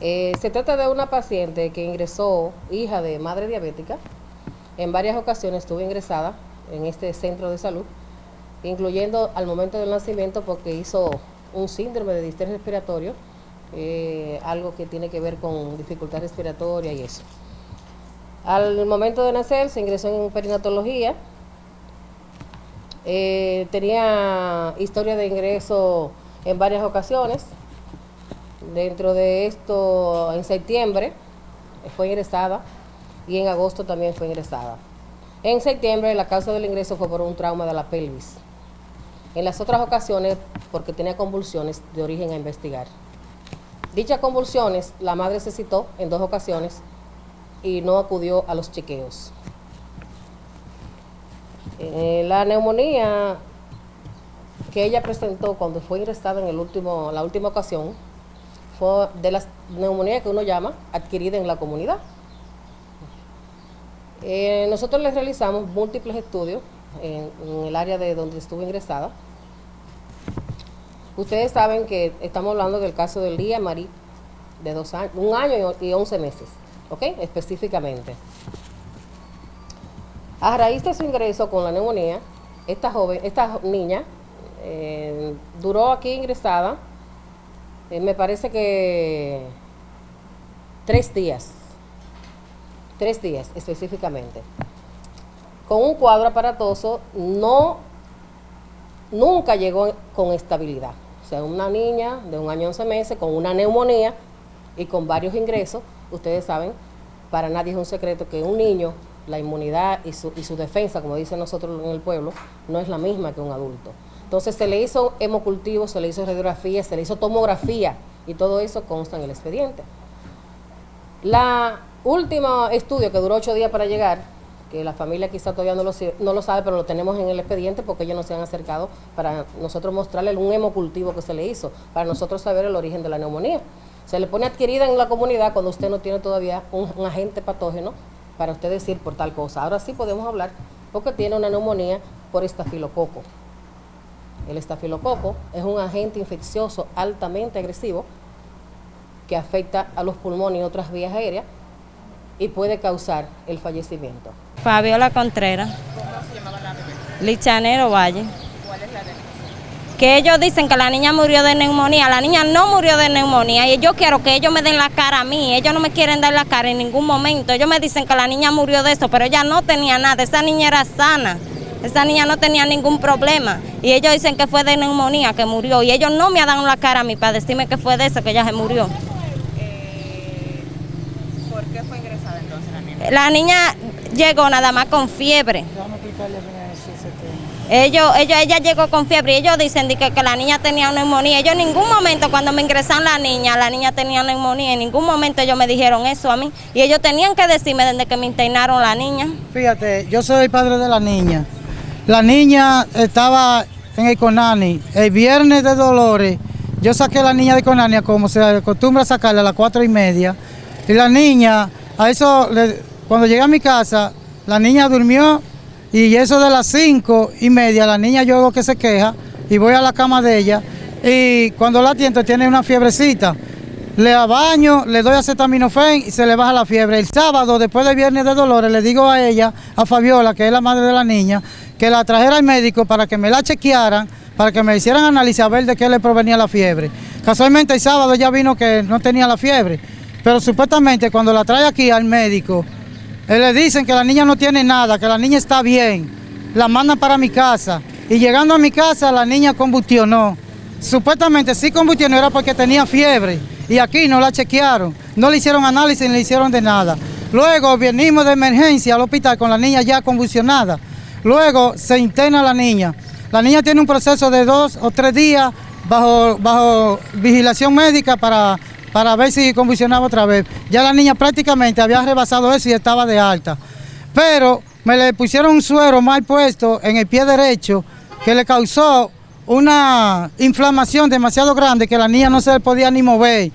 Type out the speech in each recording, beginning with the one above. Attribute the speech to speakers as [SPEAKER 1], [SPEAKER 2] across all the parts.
[SPEAKER 1] Eh, se trata de una paciente que ingresó, hija de madre diabética. En varias ocasiones estuvo ingresada en este centro de salud, incluyendo al momento del nacimiento porque hizo un síndrome de distrés respiratorio, eh, algo que tiene que ver con dificultad respiratoria y eso. Al momento de nacer se ingresó en perinatología, eh, tenía historia de ingreso en varias ocasiones, Dentro de esto, en septiembre fue ingresada y en agosto también fue ingresada. En septiembre la causa del ingreso fue por un trauma de la pelvis. En las otras ocasiones porque tenía convulsiones de origen a investigar. Dichas convulsiones la madre se citó en dos ocasiones y no acudió a los chequeos. Eh, la neumonía que ella presentó cuando fue ingresada en el último, la última ocasión de las neumonías que uno llama adquirida en la comunidad. Eh, nosotros les realizamos múltiples estudios en, el área de donde estuvo ingresada. Ustedes saben que estamos hablando del caso del día Marí, de dos años, un año y once meses, ¿ok? Específicamente. A raíz de su ingreso con la neumonía, esta joven, esta niña eh, duró aquí ingresada eh, me parece que tres días, tres días específicamente, con un cuadro aparatoso, no, nunca llegó con estabilidad. O sea, una niña de un año 11 meses con una neumonía y con varios ingresos, ustedes saben, para nadie es un secreto que un niño, la inmunidad y su, y su defensa, como dicen nosotros en el pueblo, no es la misma que un adulto. Entonces se le hizo hemocultivo, se le hizo radiografía, se le hizo tomografía y todo eso consta en el expediente. La último estudio que duró ocho días para llegar, que la familia quizá todavía no lo, no lo sabe, pero lo tenemos en el expediente porque ellos no se han acercado para nosotros mostrarle un hemocultivo que se le hizo, para nosotros saber el origen de la neumonía. Se le pone adquirida en la comunidad cuando usted no tiene todavía un, un agente patógeno para usted decir por tal cosa. Ahora sí podemos hablar porque tiene una neumonía por estafilococo. El estafilococo es un agente infeccioso altamente agresivo que afecta a los pulmones y otras vías aéreas y puede causar el fallecimiento.
[SPEAKER 2] Fabiola Contreras. ¿Cómo se llamaba la bebé? Lichanero Valle. ¿Cuál es la Que ellos dicen que la niña murió de neumonía. La niña no murió de neumonía y yo quiero que ellos me den la cara a mí. Ellos no me quieren dar la cara en ningún momento. Ellos me dicen que la niña murió de eso, pero ella no tenía nada. Esa niña era sana. Esa niña no tenía ningún problema y ellos dicen que fue de neumonía que murió y ellos no me han dado la cara a mí para decirme que fue de eso que ella se murió.
[SPEAKER 3] Eh, ¿Por qué fue ingresada entonces la niña?
[SPEAKER 2] La niña llegó nada más con fiebre. Ellos, ellos, ella llegó con fiebre y ellos dicen que, que, la niña tenía neumonía. Ellos en ningún momento cuando me ingresaron la niña, la niña tenía neumonía. En ningún momento ellos me dijeron eso a mí. Y ellos tenían que decirme desde que me internaron la niña.
[SPEAKER 4] Fíjate, yo soy el padre de la niña. La niña estaba en el Conani el viernes de Dolores. Yo saqué a la niña de Conani como se acostumbra a sacarla a las cuatro y media. Y la niña, a eso, cuando llegué a mi casa, la niña durmió y eso de las cinco y media, la niña yo veo que se queja y voy a la cama de ella y cuando la atiendo tiene una fiebrecita. Le baño, le doy acetaminofén y se le baja la fiebre. El sábado, después del viernes de Dolores, le digo a ella, a Fabiola, que es la madre de la niña, que la trajera al médico para que me la chequearan, para que me hicieran análisis a ver de qué le provenía la fiebre. Casualmente el sábado ya vino que no tenía la fiebre, pero supuestamente cuando la trae aquí al médico, él le dicen que la niña no tiene nada, que la niña está bien, la mandan para mi casa y llegando a mi casa la niña combustionó. Supuestamente sí combustionó era porque tenía fiebre y aquí no la chequearon, no le hicieron análisis ni le hicieron de nada. Luego venimos de emergencia al hospital con la niña ya convulsionada. Luego se interna la niña. La niña tiene un proceso de dos o tres días bajo, bajo vigilación médica para, para ver si convulsionaba otra vez. Ya la niña prácticamente había rebasado eso y estaba de alta. Pero me le pusieron un suero mal puesto en el pie derecho que le causó una inflamación demasiado grande que la niña no se podía ni mover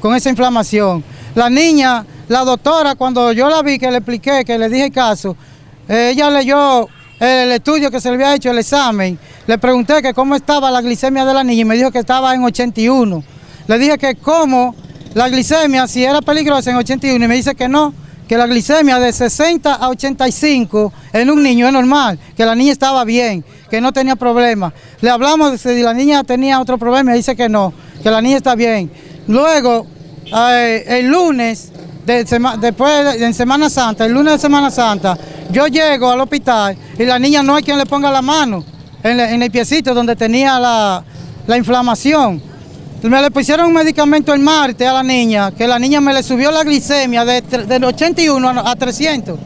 [SPEAKER 4] con esa inflamación. La niña, la doctora, cuando yo la vi, que le expliqué, que le dije el caso, ella leyó el estudio que se le había hecho, el examen, le pregunté que cómo estaba la glicemia de la niña y me dijo que estaba en 81. Le dije que cómo la glicemia si era peligrosa en 81 y me dice que no, que la glicemia de 60 a 85 en un niño es normal, que la niña estaba bien, que no tenía problema. Le hablamos de si la niña tenía otro problema y dice que no, que la niña está bien. Luego, eh, el lunes, de después de- en Semana Santa, el lunes de Semana Santa, yo llego al hospital y la niña no hay quien le ponga la mano en, en el piecito donde tenía la, la inflamación. Me le pusieron un medicamento el martes a la niña, que la niña me le subió la glicemia de, del 81 a, a 300.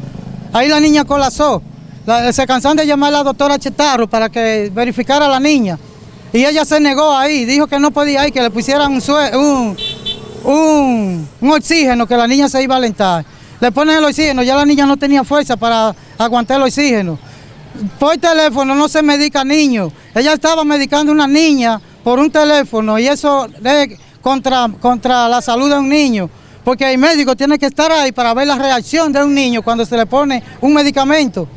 [SPEAKER 4] Ahí la niña colapsó. La- se cansaron de llamar a la doctora Chetarro para que verificara a la niña. Y ella se negó ahí, dijo que no podía ir, que le pusieran un, un, oxígeno, que la niña se iba a alentar. Le ponen el oxígeno, ya la niña no tenía fuerza para aguantar el oxígeno. Por teléfono no se medica niños. Ella estaba medicando a una niña por un teléfono y eso es contra, contra la salud de un niño. Porque el médico tiene que estar ahí para ver la reacción de un niño cuando se le pone un medicamento.